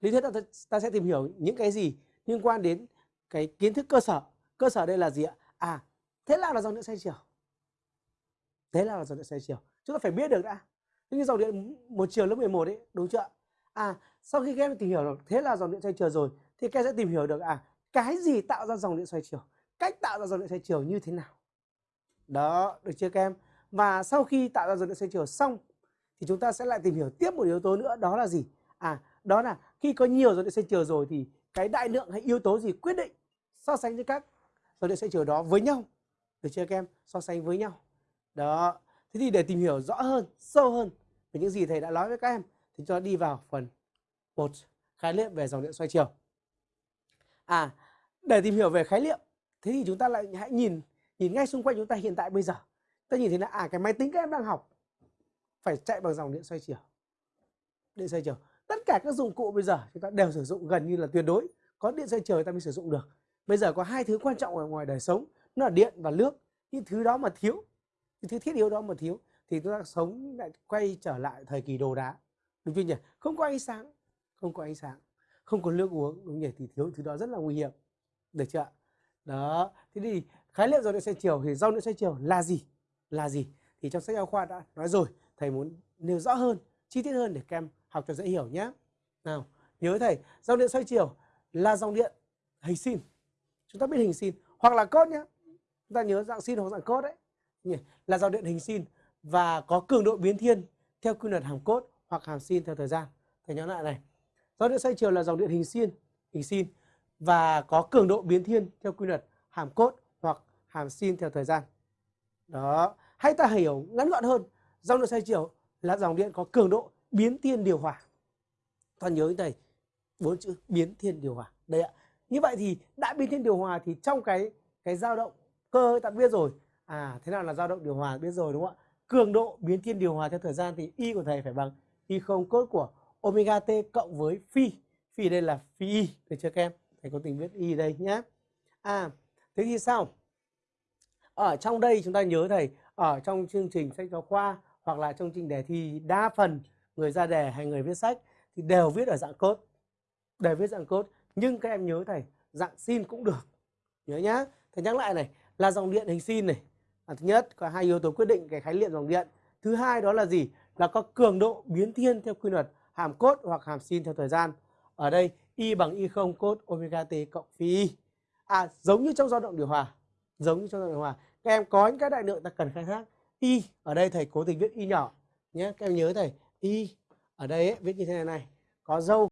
lý thuyết ta, ta sẽ tìm hiểu những cái gì liên quan đến cái kiến thức cơ sở. Cơ sở đây là gì ạ? À thế nào là dòng điện xoay chiều. Thế nào là dòng điện xoay chiều. Chúng ta phải biết được đã. Thế như dòng điện một chiều lớp 11 ấy đúng chưa à sau khi các em tìm hiểu được thế là dòng điện xoay chiều rồi thì các em sẽ tìm hiểu được à cái gì tạo ra dòng điện xoay chiều? Cách tạo ra dòng điện xoay chiều như thế nào? Đó được chưa các em? Và sau khi tạo ra dòng điện xoay chiều xong thì chúng ta sẽ lại tìm hiểu tiếp một yếu tố nữa đó là gì? À đó là khi có nhiều dòng điện xoay chiều rồi thì cái đại lượng hay yếu tố gì quyết định so sánh với các dòng điện xoay chiều đó với nhau. Được chưa các em? So sánh với nhau. Đó. Thế thì để tìm hiểu rõ hơn, sâu hơn về những gì thầy đã nói với các em thì cho đi vào phần một, khái niệm về dòng điện xoay chiều. À để tìm hiểu về khái niệm, thế thì chúng ta lại hãy nhìn nhìn ngay xung quanh chúng ta hiện tại bây giờ. Ta nhìn thấy là à cái máy tính các em đang học phải chạy bằng dòng điện xoay chiều. Điện xoay chiều cả các dụng cụ bây giờ chúng ta đều sử dụng gần như là tuyệt đối. Có điện xoay trời ta mới sử dụng được. Bây giờ có hai thứ quan trọng ở ngoài đời sống, nó là điện và nước. Những thứ đó mà thiếu, những thứ thiết yếu đó mà thiếu thì chúng ta sống lại quay trở lại thời kỳ đồ đá. Đúng chưa nhỉ? Không có ánh sáng, không có ánh sáng, không có nước uống, đúng nhỉ? Thì thiếu thứ đó rất là nguy hiểm. Được chưa đó, thế thì khái niệm dòng điện xoay chiều thì dòng điện xoay chiều là gì? Là gì? Thì trong sách giáo khoa đã nói rồi, thầy muốn nêu rõ hơn, chi tiết hơn để các em học cho dễ hiểu nhé nào, nhớ thầy, dòng điện xoay chiều là dòng điện hình sin. Chúng ta biết hình sin, hoặc là cốt nhé chúng ta nhớ dạng sin hoặc dạng cốt đấy. Là dòng điện hình sin và có cường độ biến thiên theo quy luật hàm cốt hoặc hàm sin theo thời gian. Thầy nhớ lại này. Dòng điện xoay chiều là dòng điện hình sin hình sin và có cường độ biến thiên theo quy luật hàm cốt hoặc hàm sin theo thời gian. Đó, hay ta hiểu ngắn gọn hơn, dòng điện xoay chiều là dòng điện có cường độ biến thiên điều hòa ta nhớ thầy bốn chữ biến thiên điều hòa. Đây ạ. Như vậy thì đã biến thiên điều hòa thì trong cái cái dao động cơ ta biết rồi. À thế nào là dao động điều hòa biết rồi đúng không ạ? Cường độ biến thiên điều hòa theo thời gian thì y của thầy phải bằng y không cốt của omega t cộng với phi. Phi đây là phi y. Được chưa các em? Thầy có tình viết y đây nhé à thế thì sao? Ở trong đây chúng ta nhớ thầy, ở trong chương trình sách giáo khoa hoặc là trong chương trình đề thi đa phần người ra đề hay người viết sách thì đều viết ở dạng cốt đều viết dạng cốt nhưng các em nhớ thầy dạng sin cũng được. Nhớ nhá. Thầy nhắc lại này là dòng điện hình sin này. À, thứ nhất có hai yếu tố quyết định cái khái niệm dòng điện. Thứ hai đó là gì? Là có cường độ biến thiên theo quy luật hàm cốt hoặc hàm sin theo thời gian. Ở đây y bằng y không cốt omega t cộng phi y à giống như trong dao động điều hòa giống như trong dao động điều hòa. Các em có những cái đại lượng ta cần khai thác. Y ở đây thầy cố tình viết y nhỏ nhé. Các em nhớ thầy y ở đây ấy, viết như thế này này. Có dâu